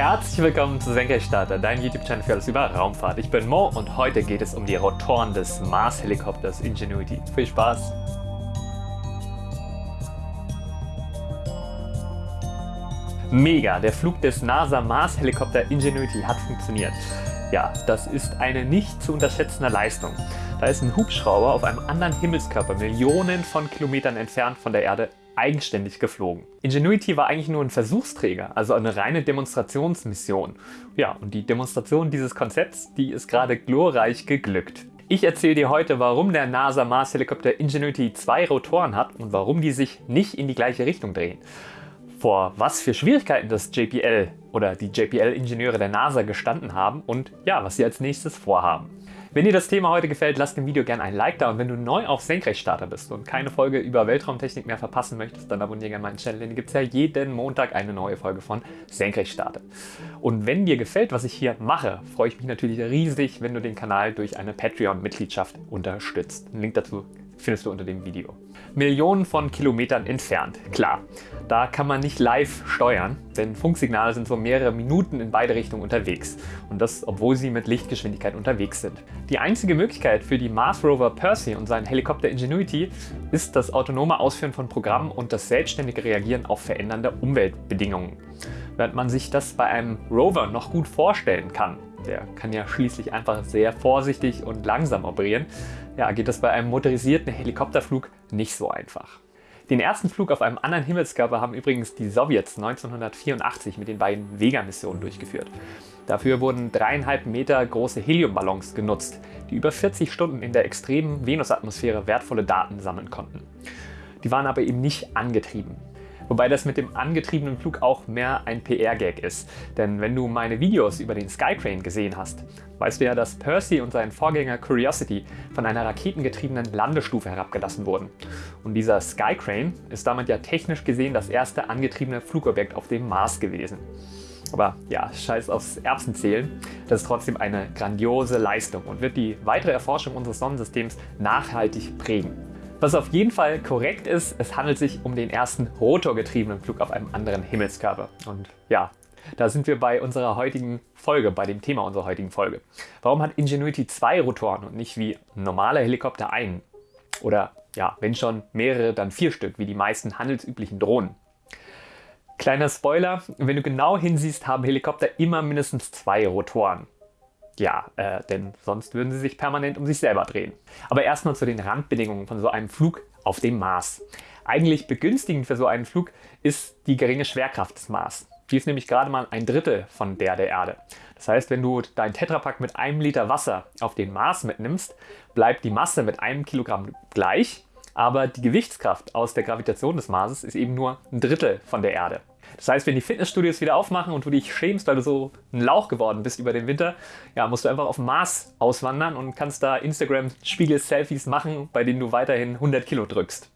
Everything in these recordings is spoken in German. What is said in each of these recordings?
Herzlich willkommen zu Senkrechtstarter, dein YouTube-Channel für alles über Raumfahrt. Ich bin Mo und heute geht es um die Rotoren des Mars-Helikopters Ingenuity. Viel Spaß! Mega, der Flug des NASA Mars-Helikopter Ingenuity hat funktioniert. Ja, das ist eine nicht zu unterschätzende Leistung. Da ist ein Hubschrauber auf einem anderen Himmelskörper Millionen von Kilometern entfernt von der Erde eigenständig geflogen. Ingenuity war eigentlich nur ein Versuchsträger, also eine reine Demonstrationsmission. Ja, und die Demonstration dieses Konzepts, die ist gerade glorreich geglückt. Ich erzähle dir heute, warum der NASA Mars Helikopter Ingenuity zwei Rotoren hat und warum die sich nicht in die gleiche Richtung drehen. Vor was für Schwierigkeiten das JPL oder die JPL-Ingenieure der NASA gestanden haben und ja, was sie als nächstes vorhaben. Wenn dir das Thema heute gefällt, lass dem Video gerne ein Like da und wenn du neu auf Senkrechtstarter bist und keine Folge über Weltraumtechnik mehr verpassen möchtest, dann abonniere gerne meinen Channel, denn hier gibt es ja jeden Montag eine neue Folge von Senkrechtstarter. Und wenn dir gefällt, was ich hier mache, freue ich mich natürlich riesig, wenn du den Kanal durch eine Patreon-Mitgliedschaft unterstützt. Einen Link dazu findest du unter dem Video. Millionen von Kilometern entfernt, klar. Da kann man nicht live steuern, denn Funksignale sind so mehrere Minuten in beide Richtungen unterwegs. Und das, obwohl sie mit Lichtgeschwindigkeit unterwegs sind. Die einzige Möglichkeit für die Mars Rover Percy und seinen Helikopter Ingenuity ist das autonome Ausführen von Programmen und das selbstständige Reagieren auf verändernde Umweltbedingungen. Während man sich das bei einem Rover noch gut vorstellen kann, der kann ja schließlich einfach sehr vorsichtig und langsam operieren, ja, geht das bei einem motorisierten Helikopterflug nicht so einfach. Den ersten Flug auf einem anderen Himmelskörper haben übrigens die Sowjets 1984 mit den beiden Vega-Missionen durchgeführt. Dafür wurden dreieinhalb Meter große Heliumballons genutzt, die über 40 Stunden in der extremen Venusatmosphäre wertvolle Daten sammeln konnten. Die waren aber eben nicht angetrieben. Wobei das mit dem angetriebenen Flug auch mehr ein PR-Gag ist. Denn wenn du meine Videos über den Skycrane gesehen hast, weißt du ja, dass Percy und sein Vorgänger Curiosity von einer raketengetriebenen Landestufe herabgelassen wurden. Und dieser Skycrane ist damit ja technisch gesehen das erste angetriebene Flugobjekt auf dem Mars gewesen. Aber ja, scheiß aufs Erbsenzählen, das ist trotzdem eine grandiose Leistung und wird die weitere Erforschung unseres Sonnensystems nachhaltig prägen. Was auf jeden Fall korrekt ist, es handelt sich um den ersten rotorgetriebenen Flug auf einem anderen Himmelskörper. Und ja, da sind wir bei unserer heutigen Folge, bei dem Thema unserer heutigen Folge. Warum hat Ingenuity zwei Rotoren und nicht wie ein normaler Helikopter einen? Oder ja, wenn schon mehrere, dann vier Stück, wie die meisten handelsüblichen Drohnen. Kleiner Spoiler, wenn du genau hinsiehst, haben Helikopter immer mindestens zwei Rotoren. Ja, äh, denn sonst würden sie sich permanent um sich selber drehen. Aber erstmal zu den Randbedingungen von so einem Flug auf dem Mars. Eigentlich begünstigend für so einen Flug ist die geringe Schwerkraft des Mars. Die ist nämlich gerade mal ein Drittel von der der Erde. Das heißt, wenn du dein Tetrapack mit einem Liter Wasser auf den Mars mitnimmst, bleibt die Masse mit einem Kilogramm gleich, aber die Gewichtskraft aus der Gravitation des Marses ist eben nur ein Drittel von der Erde. Das heißt, wenn die Fitnessstudios wieder aufmachen und du dich schämst, weil du so ein Lauch geworden bist über den Winter, ja, musst du einfach auf Mars auswandern und kannst da Instagram-Spiegel-Selfies machen, bei denen du weiterhin 100 Kilo drückst.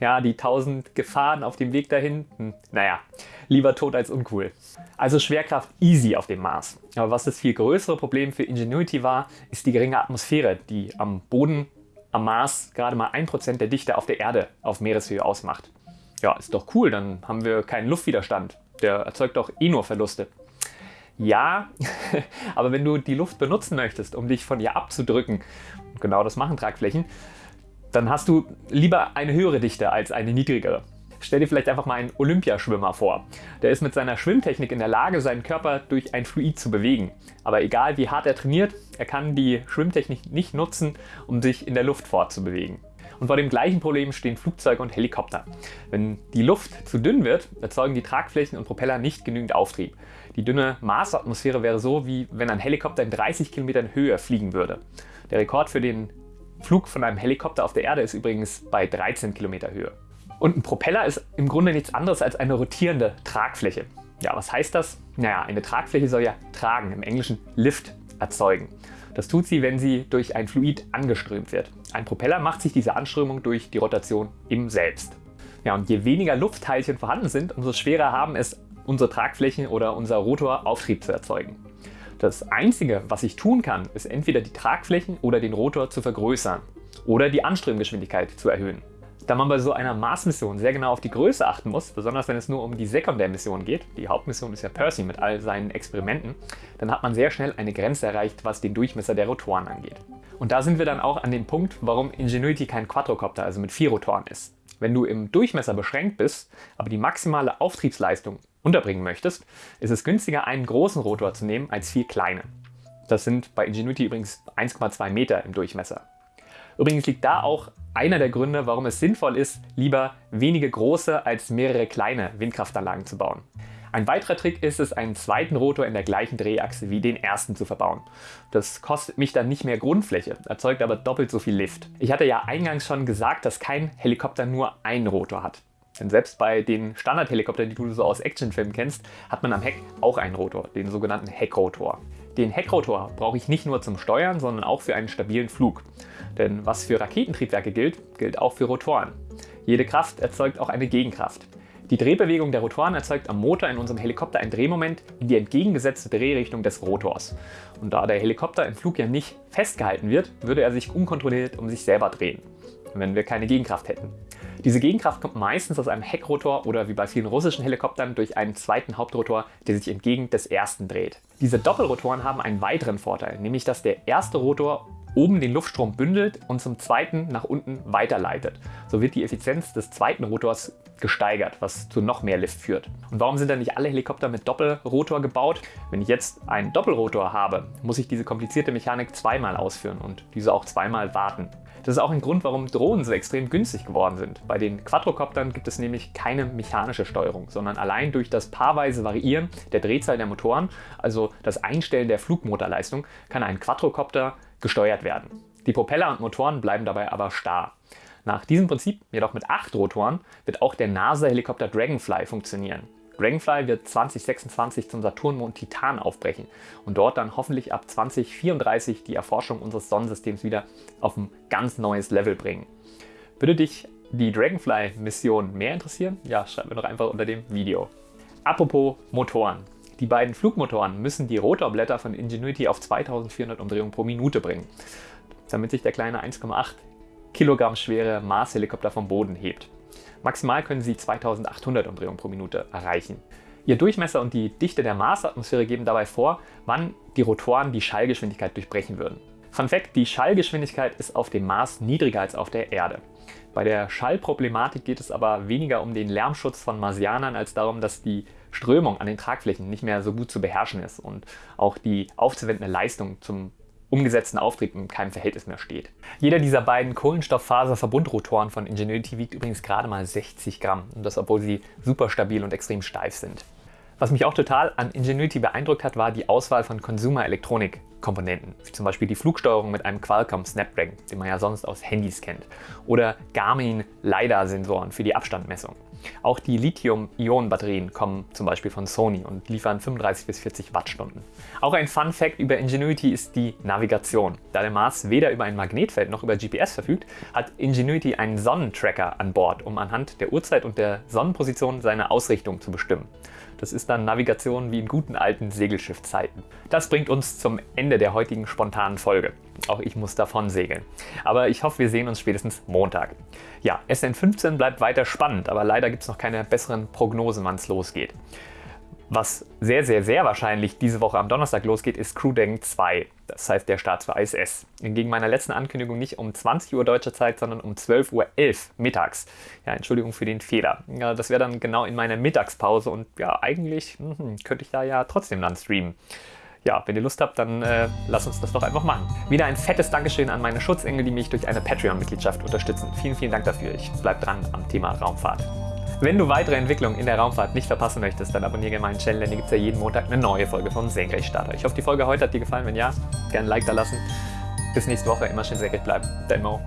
Ja, die 1000 Gefahren auf dem Weg dahin, hm, naja, lieber tot als uncool. Also Schwerkraft easy auf dem Mars. Aber was das viel größere Problem für Ingenuity war, ist die geringe Atmosphäre, die am Boden am Mars gerade mal 1% der Dichte auf der Erde auf Meereshöhe ausmacht. Ja, ist doch cool, dann haben wir keinen Luftwiderstand. Der erzeugt doch eh nur Verluste. Ja, aber wenn du die Luft benutzen möchtest, um dich von ihr abzudrücken, genau das machen Tragflächen, dann hast du lieber eine höhere Dichte als eine niedrigere. Stell dir vielleicht einfach mal einen Olympiaschwimmer vor. Der ist mit seiner Schwimmtechnik in der Lage, seinen Körper durch ein Fluid zu bewegen. Aber egal wie hart er trainiert, er kann die Schwimmtechnik nicht nutzen, um sich in der Luft fortzubewegen. Und vor dem gleichen Problem stehen Flugzeuge und Helikopter. Wenn die Luft zu dünn wird, erzeugen die Tragflächen und Propeller nicht genügend Auftrieb. Die dünne Marsatmosphäre wäre so, wie wenn ein Helikopter in 30 Kilometern Höhe fliegen würde. Der Rekord für den Flug von einem Helikopter auf der Erde ist übrigens bei 13 Kilometer Höhe. Und ein Propeller ist im Grunde nichts anderes als eine rotierende Tragfläche. Ja, was heißt das? Naja, eine Tragfläche soll ja tragen, im Englischen Lift erzeugen. Das tut sie, wenn sie durch ein Fluid angeströmt wird. Ein Propeller macht sich diese Anströmung durch die Rotation im Selbst. Ja, und je weniger Luftteilchen vorhanden sind, umso schwerer haben es unsere Tragflächen oder unser Rotor Auftrieb zu erzeugen. Das Einzige, was ich tun kann, ist entweder die Tragflächen oder den Rotor zu vergrößern oder die Anströmgeschwindigkeit zu erhöhen. Da man bei so einer Mars-Mission sehr genau auf die Größe achten muss, besonders wenn es nur um die Sekundärmission geht, die Hauptmission ist ja Percy mit all seinen Experimenten, dann hat man sehr schnell eine Grenze erreicht, was den Durchmesser der Rotoren angeht. Und da sind wir dann auch an dem Punkt, warum Ingenuity kein Quadrocopter, also mit vier Rotoren ist. Wenn du im Durchmesser beschränkt bist, aber die maximale Auftriebsleistung unterbringen möchtest, ist es günstiger, einen großen Rotor zu nehmen als vier kleine. Das sind bei Ingenuity übrigens 1,2 Meter im Durchmesser. Übrigens liegt da auch einer der Gründe, warum es sinnvoll ist, lieber wenige große als mehrere kleine Windkraftanlagen zu bauen. Ein weiterer Trick ist es, einen zweiten Rotor in der gleichen Drehachse wie den ersten zu verbauen. Das kostet mich dann nicht mehr Grundfläche, erzeugt aber doppelt so viel Lift. Ich hatte ja eingangs schon gesagt, dass kein Helikopter nur einen Rotor hat. Denn selbst bei den Standardhelikoptern, die du so aus Actionfilmen kennst, hat man am Heck auch einen Rotor, den sogenannten Heckrotor. Den Heckrotor brauche ich nicht nur zum Steuern, sondern auch für einen stabilen Flug. Denn was für Raketentriebwerke gilt, gilt auch für Rotoren. Jede Kraft erzeugt auch eine Gegenkraft. Die Drehbewegung der Rotoren erzeugt am Motor in unserem Helikopter ein Drehmoment in die entgegengesetzte Drehrichtung des Rotors. Und da der Helikopter im Flug ja nicht festgehalten wird, würde er sich unkontrolliert um sich selber drehen, wenn wir keine Gegenkraft hätten. Diese Gegenkraft kommt meistens aus einem Heckrotor oder wie bei vielen russischen Helikoptern durch einen zweiten Hauptrotor, der sich entgegen des ersten dreht. Diese Doppelrotoren haben einen weiteren Vorteil, nämlich dass der erste Rotor oben den Luftstrom bündelt und zum zweiten nach unten weiterleitet. So wird die Effizienz des zweiten Rotors gesteigert, was zu noch mehr Lift führt. Und warum sind dann nicht alle Helikopter mit Doppelrotor gebaut? Wenn ich jetzt einen Doppelrotor habe, muss ich diese komplizierte Mechanik zweimal ausführen und diese auch zweimal warten. Das ist auch ein Grund, warum Drohnen so extrem günstig geworden sind. Bei den Quadrocoptern gibt es nämlich keine mechanische Steuerung, sondern allein durch das paarweise Variieren der Drehzahl der Motoren, also das Einstellen der Flugmotorleistung, kann ein Quadrocopter gesteuert werden. Die Propeller und Motoren bleiben dabei aber starr. Nach diesem Prinzip, jedoch mit acht Rotoren, wird auch der NASA-Helikopter Dragonfly funktionieren. Dragonfly wird 2026 zum Saturnmond Titan aufbrechen und dort dann hoffentlich ab 2034 die Erforschung unseres Sonnensystems wieder auf ein ganz neues Level bringen. Würde dich die Dragonfly-Mission mehr interessieren? Ja, schreib mir doch einfach unter dem Video. Apropos Motoren. Die beiden Flugmotoren müssen die Rotorblätter von Ingenuity auf 2400 Umdrehungen pro Minute bringen, damit sich der kleine 1,8 Kilogramm schwere Mars-Helikopter vom Boden hebt. Maximal können sie 2800 Umdrehungen pro Minute erreichen. Ihr Durchmesser und die Dichte der Marsatmosphäre geben dabei vor, wann die Rotoren die Schallgeschwindigkeit durchbrechen würden. Fun Fact, die Schallgeschwindigkeit ist auf dem Mars niedriger als auf der Erde. Bei der Schallproblematik geht es aber weniger um den Lärmschutz von Marsianern als darum, dass die Strömung an den Tragflächen nicht mehr so gut zu beherrschen ist und auch die aufzuwendende Leistung zum umgesetzten Auftrieb in keinem Verhältnis mehr steht. Jeder dieser beiden Kohlenstofffaserverbundrotoren von Ingenuity wiegt übrigens gerade mal 60 Gramm und das obwohl sie super stabil und extrem steif sind. Was mich auch total an Ingenuity beeindruckt hat, war die Auswahl von Consumer-Elektronik-Komponenten, wie zum Beispiel die Flugsteuerung mit einem Qualcomm Snapdragon, den man ja sonst aus Handys kennt, oder Garmin LiDAR-Sensoren für die Abstandmessung. Auch die Lithium-Ionen-Batterien kommen zum Beispiel von Sony und liefern 35 bis 40 Wattstunden. Auch ein Fun Fact über Ingenuity ist die Navigation. Da der Mars weder über ein Magnetfeld noch über GPS verfügt, hat Ingenuity einen Sonnentracker an Bord, um anhand der Uhrzeit und der Sonnenposition seine Ausrichtung zu bestimmen. Das ist dann Navigation wie in guten alten Segelschiffzeiten. Das bringt uns zum Ende der heutigen spontanen Folge. Auch ich muss davon segeln. Aber ich hoffe, wir sehen uns spätestens Montag. Ja, SN15 bleibt weiter spannend, aber leider gibt es noch keine besseren Prognosen, wann es losgeht. Was sehr, sehr, sehr wahrscheinlich diese Woche am Donnerstag losgeht, ist Crew Dragon 2. Das heißt der Start für ISS. Gegen meiner letzten Ankündigung nicht um 20 Uhr deutscher Zeit, sondern um 12.11 Uhr mittags. Ja, Entschuldigung für den Fehler. Ja, das wäre dann genau in meiner Mittagspause und ja, eigentlich mh, könnte ich da ja trotzdem dann streamen. Ja, wenn ihr Lust habt, dann äh, lasst uns das doch einfach machen. Wieder ein fettes Dankeschön an meine Schutzengel, die mich durch eine Patreon-Mitgliedschaft unterstützen. Vielen, vielen Dank dafür. Ich bleib dran am Thema Raumfahrt. Wenn du weitere Entwicklungen in der Raumfahrt nicht verpassen möchtest, dann abonniere meinen Channel, denn hier gibt es ja jeden Montag eine neue Folge von Senkrechtstarter. Ich hoffe, die Folge heute hat dir gefallen. Wenn ja, gerne ein Like da lassen. Bis nächste Woche. Immer schön senkrecht bleiben. Dein Mo.